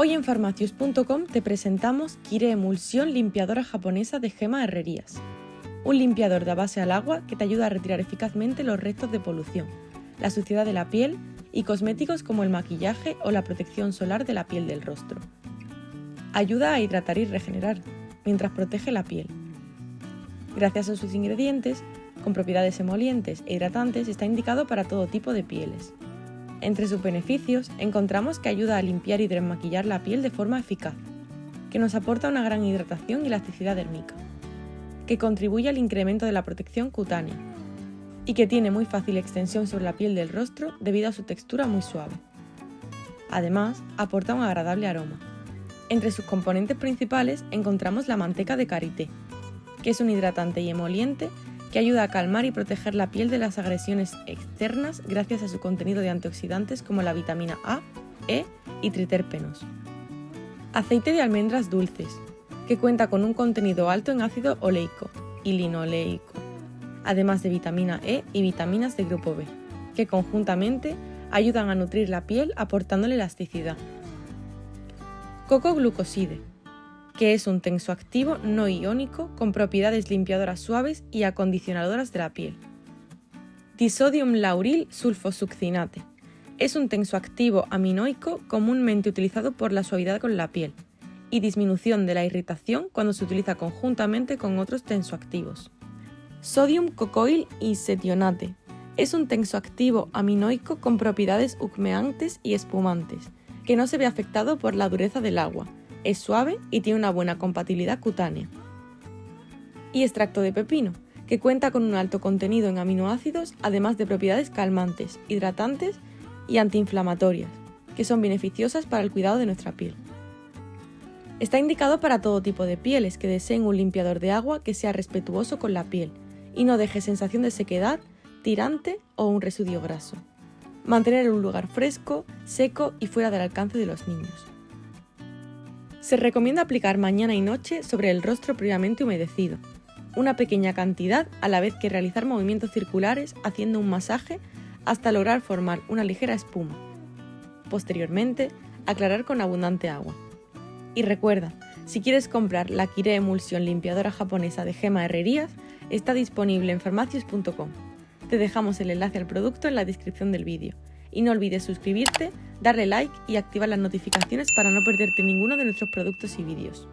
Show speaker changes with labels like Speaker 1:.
Speaker 1: Hoy en farmacius.com te presentamos Kire Emulsión Limpiadora Japonesa de Gema Herrerías. Un limpiador de base al agua que te ayuda a retirar eficazmente los restos de polución, la suciedad de la piel y cosméticos como el maquillaje o la protección solar de la piel del rostro. Ayuda a hidratar y regenerar, mientras protege la piel. Gracias a sus ingredientes, con propiedades emolientes e hidratantes, está indicado para todo tipo de pieles. Entre sus beneficios encontramos que ayuda a limpiar y desmaquillar la piel de forma eficaz, que nos aporta una gran hidratación y elasticidad dérmica, que contribuye al incremento de la protección cutánea y que tiene muy fácil extensión sobre la piel del rostro debido a su textura muy suave. Además, aporta un agradable aroma. Entre sus componentes principales encontramos la manteca de karité, que es un hidratante y emoliente que ayuda a calmar y proteger la piel de las agresiones externas gracias a su contenido de antioxidantes como la vitamina A, E y triterpenos. Aceite de almendras dulces, que cuenta con un contenido alto en ácido oleico y linoleico, además de vitamina E y vitaminas de grupo B, que conjuntamente ayudan a nutrir la piel aportándole elasticidad. Coco glucoside, que es un tensoactivo no iónico con propiedades limpiadoras suaves y acondicionadoras de la piel. Disodium lauril sulfosuccinate. Es un tensoactivo aminoico comúnmente utilizado por la suavidad con la piel y disminución de la irritación cuando se utiliza conjuntamente con otros tensoactivos. Sodium cocoil y setionate. Es un tensoactivo aminoico con propiedades humeantes y espumantes, que no se ve afectado por la dureza del agua, es suave y tiene una buena compatibilidad cutánea. Y extracto de pepino, que cuenta con un alto contenido en aminoácidos, además de propiedades calmantes, hidratantes y antiinflamatorias, que son beneficiosas para el cuidado de nuestra piel. Está indicado para todo tipo de pieles que deseen un limpiador de agua que sea respetuoso con la piel y no deje sensación de sequedad, tirante o un residuo graso. Mantener un lugar fresco, seco y fuera del alcance de los niños. Se recomienda aplicar mañana y noche sobre el rostro previamente humedecido, una pequeña cantidad a la vez que realizar movimientos circulares haciendo un masaje hasta lograr formar una ligera espuma. Posteriormente, aclarar con abundante agua. Y recuerda, si quieres comprar la Kire Emulsión Limpiadora Japonesa de Gema Herrerías, está disponible en farmacias.com. Te dejamos el enlace al producto en la descripción del vídeo. Y no olvides suscribirte darle like y activar las notificaciones para no perderte ninguno de nuestros productos y vídeos.